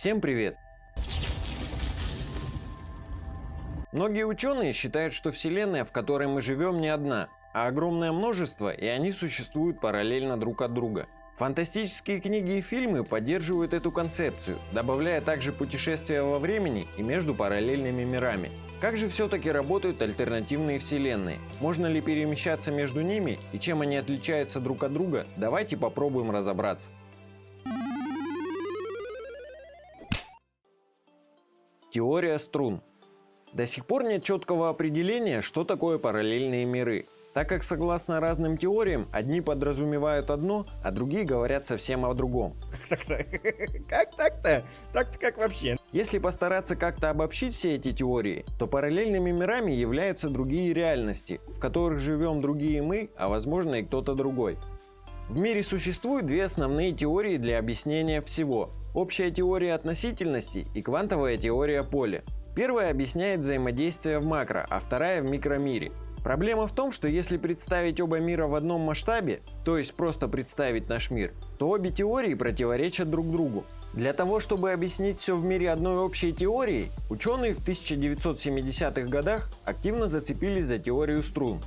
Всем привет! Многие ученые считают, что Вселенная, в которой мы живем, не одна, а огромное множество, и они существуют параллельно друг от друга. Фантастические книги и фильмы поддерживают эту концепцию, добавляя также путешествия во времени и между параллельными мирами. Как же все-таки работают альтернативные вселенные? Можно ли перемещаться между ними и чем они отличаются друг от друга? Давайте попробуем разобраться. Теория струн. До сих пор нет четкого определения, что такое параллельные миры так как согласно разным теориям, одни подразумевают одно, а другие говорят совсем о другом. Как так-то? Как так-то? Так-то как вообще? Если постараться как-то обобщить все эти теории, то параллельными мирами являются другие реальности, в которых живем другие мы, а возможно и кто-то другой. В мире существуют две основные теории для объяснения всего. Общая теория относительности и квантовая теория поля. Первая объясняет взаимодействие в макро, а вторая в микромире. Проблема в том, что если представить оба мира в одном масштабе, то есть просто представить наш мир, то обе теории противоречат друг другу. Для того, чтобы объяснить все в мире одной общей теорией, ученые в 1970-х годах активно зацепились за теорию струн.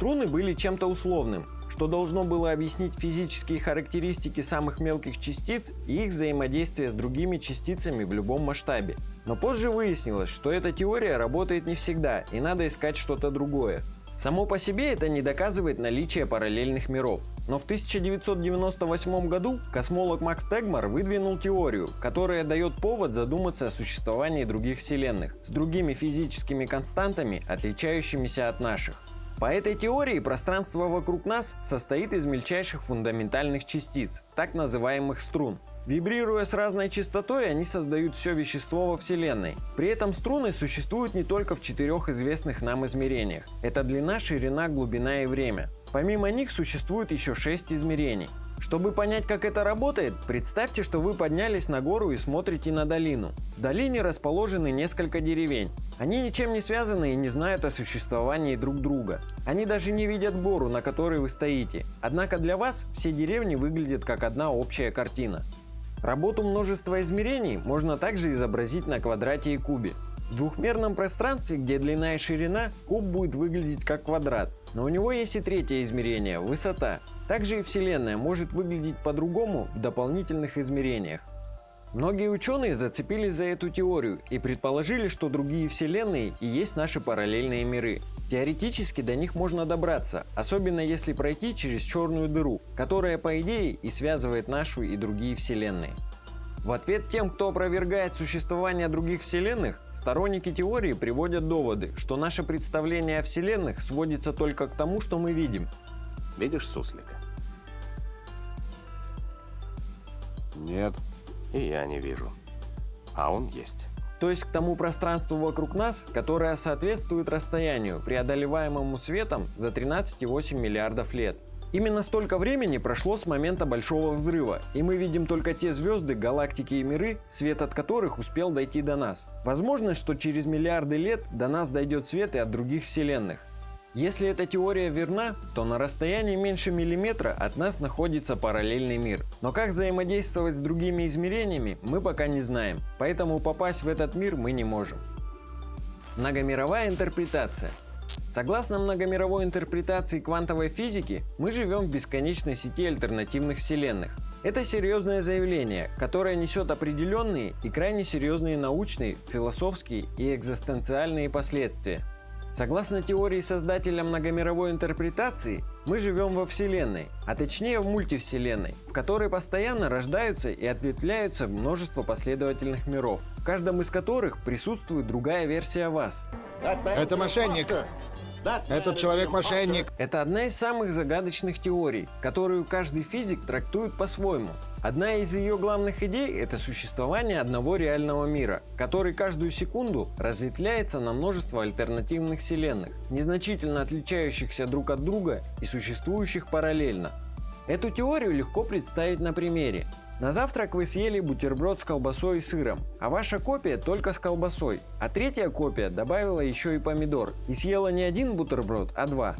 Струны были чем-то условным, что должно было объяснить физические характеристики самых мелких частиц и их взаимодействие с другими частицами в любом масштабе. Но позже выяснилось, что эта теория работает не всегда и надо искать что-то другое. Само по себе это не доказывает наличие параллельных миров. Но в 1998 году космолог Макс Тегмар выдвинул теорию, которая дает повод задуматься о существовании других вселенных с другими физическими константами, отличающимися от наших. По этой теории пространство вокруг нас состоит из мельчайших фундаментальных частиц, так называемых струн. Вибрируя с разной частотой, они создают все вещество во Вселенной. При этом струны существуют не только в четырех известных нам измерениях. Это длина, ширина, глубина и время. Помимо них существует еще шесть измерений. Чтобы понять, как это работает, представьте, что вы поднялись на гору и смотрите на долину. В долине расположены несколько деревень. Они ничем не связаны и не знают о существовании друг друга. Они даже не видят гору, на которой вы стоите. Однако для вас все деревни выглядят как одна общая картина. Работу множества измерений можно также изобразить на квадрате и кубе. В двухмерном пространстве, где длина и ширина, куб будет выглядеть как квадрат. Но у него есть и третье измерение – высота. Также и Вселенная может выглядеть по-другому в дополнительных измерениях. Многие ученые зацепились за эту теорию и предположили, что другие вселенные и есть наши параллельные миры. Теоретически до них можно добраться, особенно если пройти через черную дыру, которая по идее и связывает нашу и другие вселенные. В ответ тем, кто опровергает существование других вселенных, сторонники теории приводят доводы, что наше представление о вселенных сводится только к тому, что мы видим. Видишь суслика? Нет. И я не вижу. А он есть. То есть к тому пространству вокруг нас, которое соответствует расстоянию, преодолеваемому светом за 13,8 миллиардов лет. Именно столько времени прошло с момента Большого Взрыва, и мы видим только те звезды, галактики и миры, свет от которых успел дойти до нас. Возможно, что через миллиарды лет до нас дойдет свет и от других вселенных. Если эта теория верна, то на расстоянии меньше миллиметра от нас находится параллельный мир. Но как взаимодействовать с другими измерениями, мы пока не знаем, поэтому попасть в этот мир мы не можем. Многомировая интерпретация. Согласно многомировой интерпретации квантовой физики, мы живем в бесконечной сети альтернативных вселенных. Это серьезное заявление, которое несет определенные и крайне серьезные научные, философские и экзистенциальные последствия. Согласно теории создателя многомировой интерпретации, мы живем во Вселенной, а точнее в мультивселенной, в которой постоянно рождаются и ответвляются множество последовательных миров, в каждом из которых присутствует другая версия вас. Это мошенник. Этот человек мошенник. Это одна из самых загадочных теорий, которую каждый физик трактует по-своему. Одна из ее главных идей – это существование одного реального мира, который каждую секунду разветвляется на множество альтернативных вселенных, незначительно отличающихся друг от друга и существующих параллельно. Эту теорию легко представить на примере. На завтрак вы съели бутерброд с колбасой и сыром, а ваша копия только с колбасой, а третья копия добавила еще и помидор и съела не один бутерброд, а два.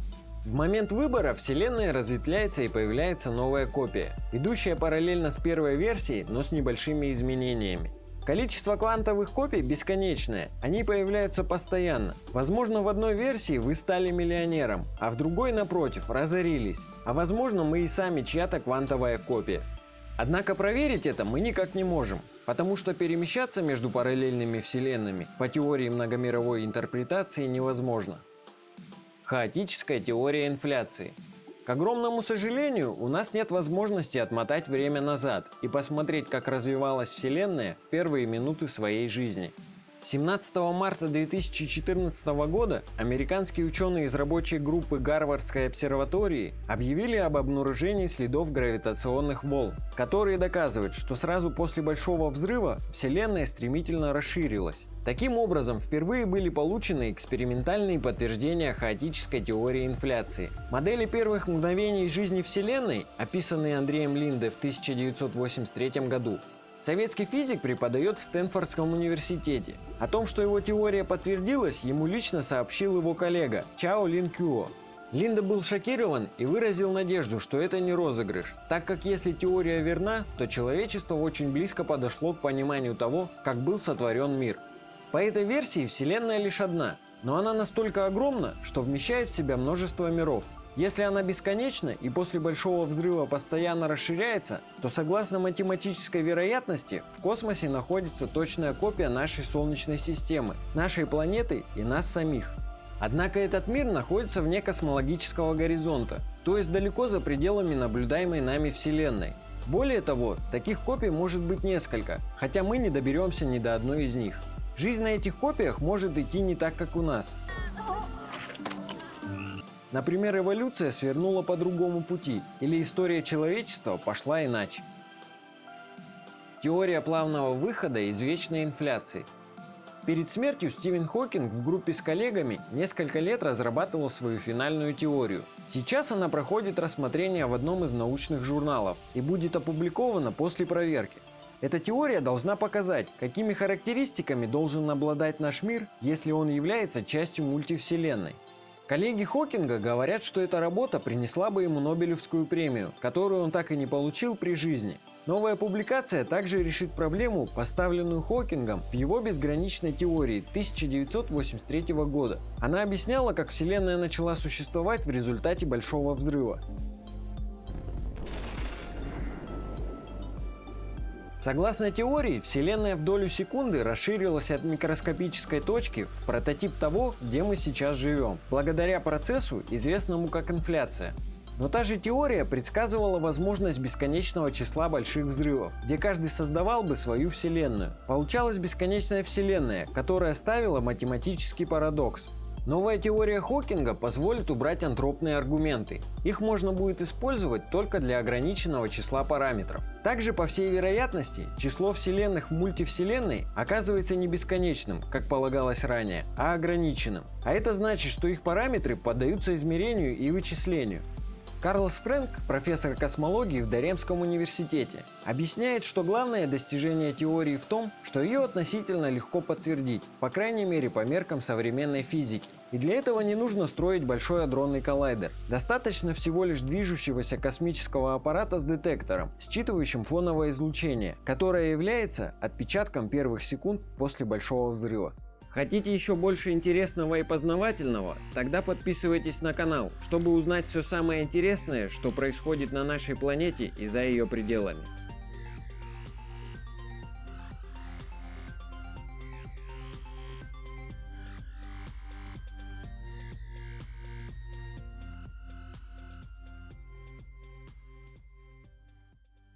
В момент выбора Вселенная разветвляется и появляется новая копия, идущая параллельно с первой версией, но с небольшими изменениями. Количество квантовых копий бесконечное, они появляются постоянно. Возможно в одной версии вы стали миллионером, а в другой напротив разорились. А возможно мы и сами чья-то квантовая копия. Однако проверить это мы никак не можем, потому что перемещаться между параллельными вселенными по теории многомировой интерпретации невозможно. Хаотическая теория инфляции. К огромному сожалению, у нас нет возможности отмотать время назад и посмотреть, как развивалась Вселенная в первые минуты своей жизни. 17 марта 2014 года американские ученые из рабочей группы Гарвардской обсерватории объявили об обнаружении следов гравитационных волн, которые доказывают, что сразу после Большого взрыва Вселенная стремительно расширилась. Таким образом, впервые были получены экспериментальные подтверждения хаотической теории инфляции. Модели первых мгновений жизни Вселенной, описанные Андреем Линде в 1983 году, Советский физик преподает в Стэнфордском университете. О том, что его теория подтвердилась, ему лично сообщил его коллега Чао Лин Кюо. Линда был шокирован и выразил надежду, что это не розыгрыш, так как если теория верна, то человечество очень близко подошло к пониманию того, как был сотворен мир. По этой версии Вселенная лишь одна, но она настолько огромна, что вмещает в себя множество миров, если она бесконечна и после Большого Взрыва постоянно расширяется, то согласно математической вероятности в космосе находится точная копия нашей Солнечной системы, нашей планеты и нас самих. Однако этот мир находится вне космологического горизонта, то есть далеко за пределами наблюдаемой нами Вселенной. Более того, таких копий может быть несколько, хотя мы не доберемся ни до одной из них. Жизнь на этих копиях может идти не так, как у нас. Например, эволюция свернула по другому пути, или история человечества пошла иначе. Теория плавного выхода из вечной инфляции. Перед смертью Стивен Хокинг в группе с коллегами несколько лет разрабатывал свою финальную теорию. Сейчас она проходит рассмотрение в одном из научных журналов и будет опубликована после проверки. Эта теория должна показать, какими характеристиками должен обладать наш мир, если он является частью мультивселенной. Коллеги Хокинга говорят, что эта работа принесла бы ему Нобелевскую премию, которую он так и не получил при жизни. Новая публикация также решит проблему, поставленную Хокингом в его безграничной теории 1983 года. Она объясняла, как Вселенная начала существовать в результате Большого взрыва. Согласно теории, Вселенная в долю секунды расширилась от микроскопической точки в прототип того, где мы сейчас живем, благодаря процессу, известному как инфляция. Но та же теория предсказывала возможность бесконечного числа больших взрывов, где каждый создавал бы свою вселенную. Получалась бесконечная вселенная, которая ставила математический парадокс. Новая теория Хокинга позволит убрать антропные аргументы. Их можно будет использовать только для ограниченного числа параметров. Также, по всей вероятности, число вселенных в мультивселенной оказывается не бесконечным, как полагалось ранее, а ограниченным. А это значит, что их параметры поддаются измерению и вычислению. Карлос Фрэнк, профессор космологии в Даремском университете, объясняет, что главное достижение теории в том, что ее относительно легко подтвердить, по крайней мере по меркам современной физики. И для этого не нужно строить большой адронный коллайдер. Достаточно всего лишь движущегося космического аппарата с детектором, считывающим фоновое излучение, которое является отпечатком первых секунд после Большого взрыва. Хотите еще больше интересного и познавательного? Тогда подписывайтесь на канал, чтобы узнать все самое интересное, что происходит на нашей планете и за ее пределами.